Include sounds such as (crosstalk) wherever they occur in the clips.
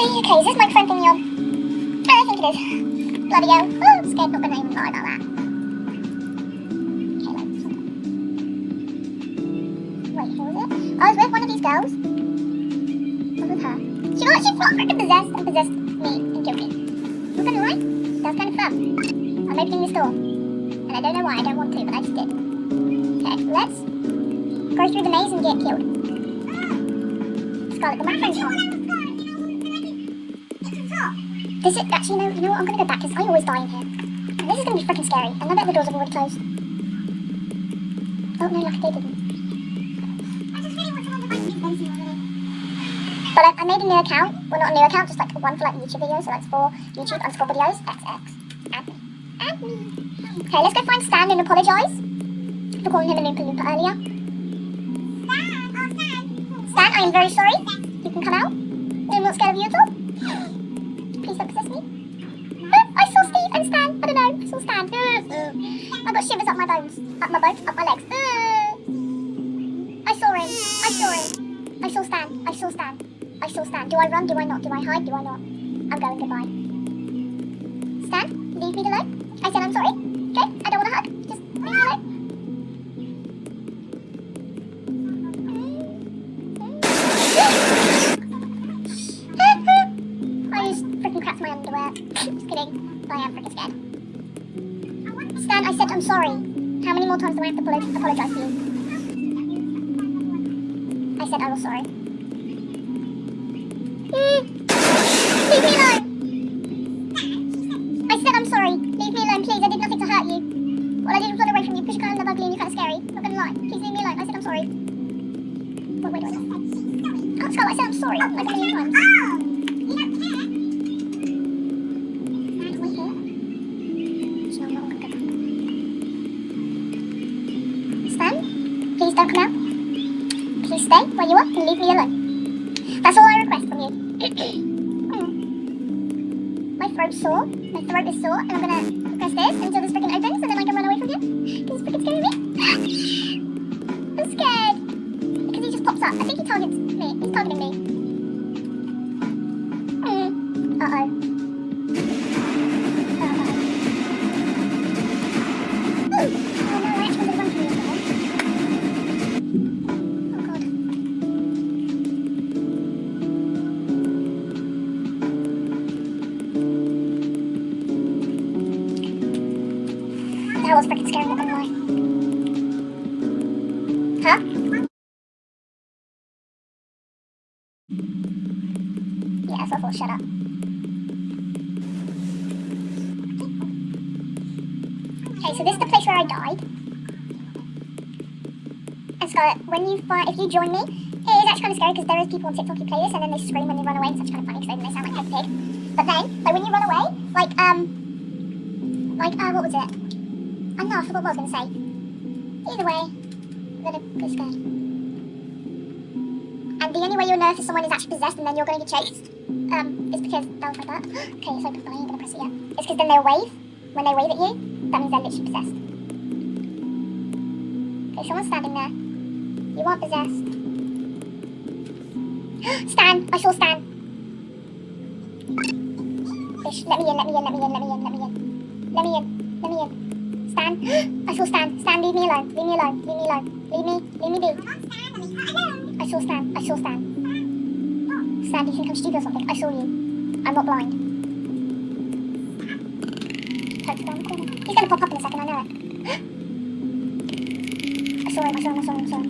Okay, is this microphone thing on? I think it is. Bloody hell. Oh, scared, not gonna even lie about that. Okay, Wait, who was it? Oh, I was with one of these girls. On was. She got, she felt freaking possessed and possessed me and killed me. Not gonna lie, that was kind of fun. I'm opening this door. And I don't know why, I don't want to, but I just did. Okay, let's go through the maze and get killed. Scarlet, the microphone's on. Is, actually, no, you know what, I'm gonna go back because I always die in here. And this is gonna be freaking scary. And I bet the doors have already closed. Oh no, lucky they didn't. But I, I made a new account. Well, not a new account, just like one for like YouTube videos. So that's for YouTube underscore videos. XX. Add me. Add me. Okay, let's go find Stan and apologise for calling him a Loompa Loompa earlier. Oh, Stan, I am very sorry. You can come out. I'm not scared of you at all. Up my bones. Up my legs. Uh. I saw him. I saw him. I saw Stan. I saw Stan. I saw Stan. Do I run? Do I not? Do I hide? Do I not? I'm going goodbye. Stan, leave me alone. I said I'm sorry. Okay? I don't want to hug. Just leave me alone. I just freaking crapped my underwear. (laughs) just kidding. I am freaking scared. Stan, I said I'm sorry. How many more times do I have to apologize to you? I said I was sorry. Leave me alone. I said I'm sorry. Leave me alone, please. I did nothing to hurt you. All I did was run away from you because you're kind of ugly and you're kind of scary. Not gonna lie. Please leave me alone. I said I'm sorry. Wait, wait, wait. Oh, Scarlet, I said I'm sorry. Like a million times. Stay where you are and leave me alone. That's all I request from you. My throat's sore. My throat is sore, and I'm gonna press this until this freaking opens, and then I can run away from you. Is freaking scaring me. I'm scared. Because he just pops up. I think he targets me. He's targeting me. Mm. Uh-oh. Okay, so this is the place where I died. And Scarlett, when you if you join me, it is actually kind of scary because there is people on TikTok who play this and then they scream when they run away. And It's kind of funny because they sound like Peppa Pig. But then, like when you run away, like um, like uh, what was it? I know, I forgot what I was gonna say. Either way, I'm gonna be scared. And the only way you'll know if someone is actually possessed and then you're gonna get chased, um, is because that was like that. (gasps) okay, it's open, but I ain't gonna press it yet. It's because then they'll wave. When they wave at you, that means they're literally possessed. Okay, someone's standing there. You aren't possessed. (gasps) Stan! I saw Stan! Fish, let me in, let me in, let me in, let me in, let me in. Let me in, let me in. Stan! (gasps) I saw Stan! Stan, leave me alone, leave me alone, leave me alone. Leave me, leave me be. I saw Stan, I saw Stan. Stan, do you think I'm stupid or something? I saw you. I'm not blind. Corner. He's gonna pop up in a second, I know it. I saw him, I saw him, I saw him, I saw him.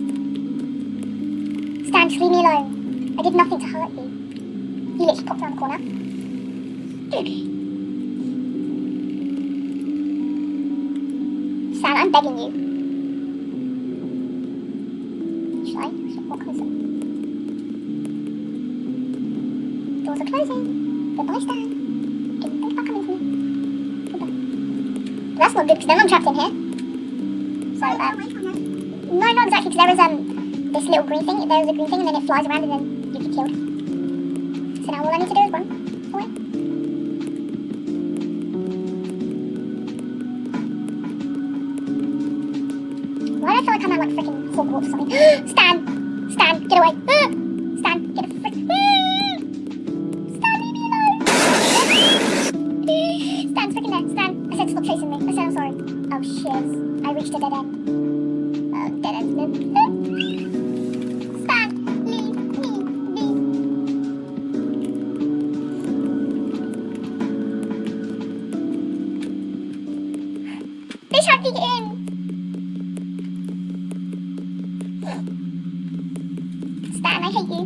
Stan, just leave me alone. I did nothing to hurt you. He literally popped around the corner. Stan, I'm begging you. Should I? Should I walk closer? Doors are closing. Goodbye, Stan. That's not good because then I'm trapped in here. So, um, no, not exactly because there is um this little green thing. There is a green thing and then it flies around and then you get killed. So now all I need to do is run away. Why do I feel like I'm at like freaking Hogwarts or something? (gasps) Stan! Stan, get away! (gasps) Stan, get a frick! (gasps) Stan, leave me alone! Stan's freaking there. Stan, um, oh shit, I reached a dead end. Oh, dead end. Stop, leave me be. They're in. Stan, I hate you.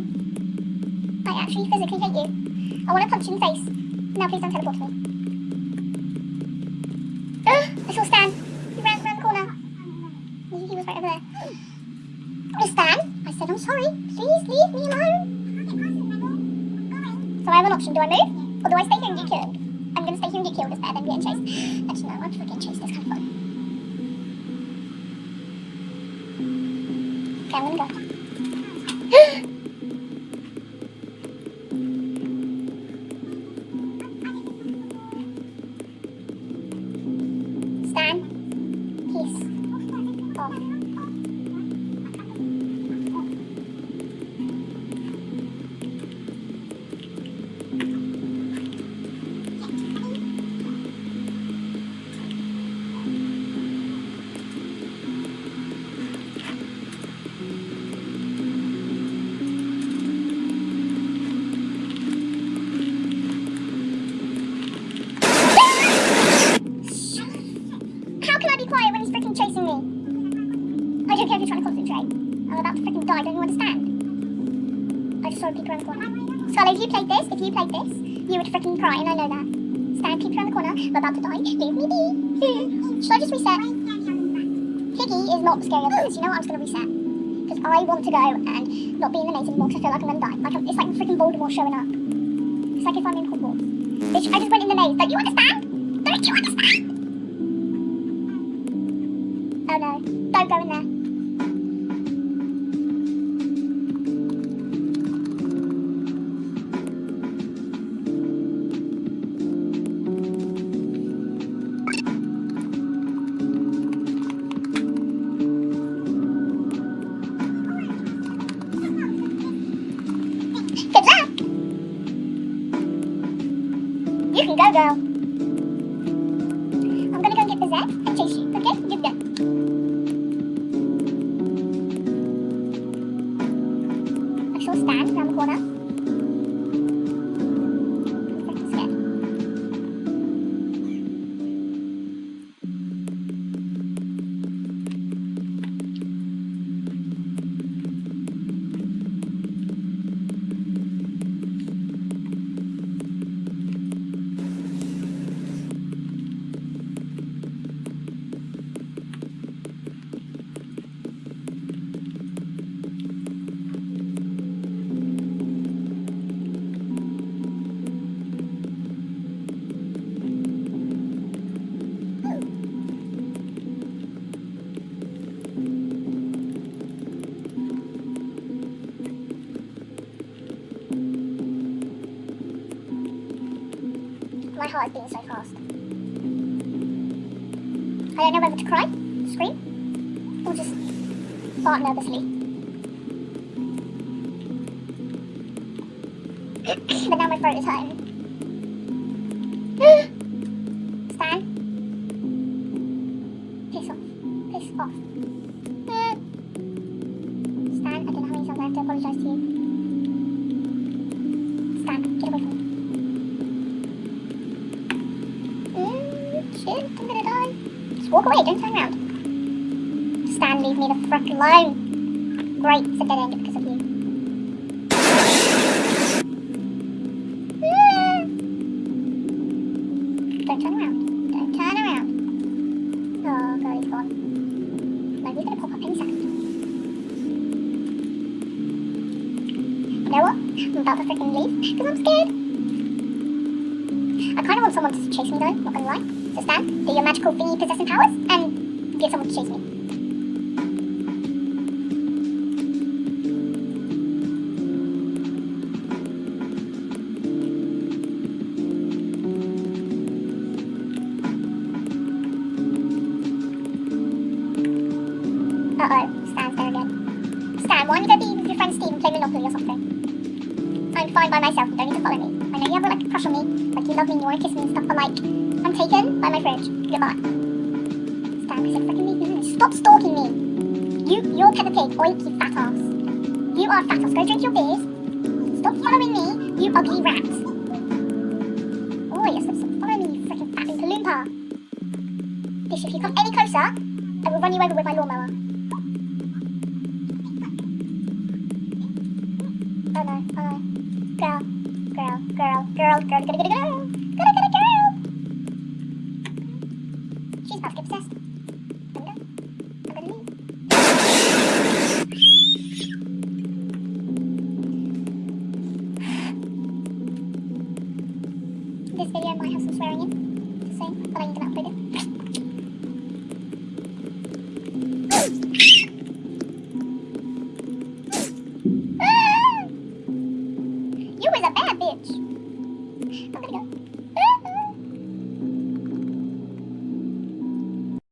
I actually physically hate you. I want to punch you in the face. Now please don't teleport me. Ugh, (gasps) I saw Stan. I have an option. Do Or do I stay here and get killed? I'm about to freaking die, don't you understand? I just saw peek around the corner. Scarlet, if you played this, if you played this, you would freaking cry, and I know that. Stan, peek around the corner, I'm about to die, leave me be. (laughs) Should I just reset? Piggy is not scary of things, you know what, I'm just gonna reset. Because I want to go and not be in the maze anymore because I feel like I'm gonna die. Like, it's like freaking Voldemort showing up. It's like if I'm in Hogwarts. Bitch, I just went in the maze, don't you understand? Don't you understand? Oh no, don't go in there. I don't know whether to cry, scream, or just fart nervously. (clears throat) but now my throat is hurting. (gasps) (gasps) walk away, don't turn around. Stan, leave me the frick alone. Great, it's a dead end because of you. Ah. Don't turn around. Don't turn around. Oh, God, he's gone. No, he's gonna pop up any second. You know what? I'm about to freaking leave because I'm scared. I kind of want someone to chase me though, not gonna lie. So Stan, do your magical thingy possessing powers and get someone to chase me. Freaking leave me. Stop stalking me. You, you're Peppa Pig, you fat ass. You are fat ass. Go drink your beers. Stop following me, you ugly rat. Oh, yes, stop following me, you freaking fat Oompa Loompa. Bish, if you come any closer, I will run you over with my lawnmower.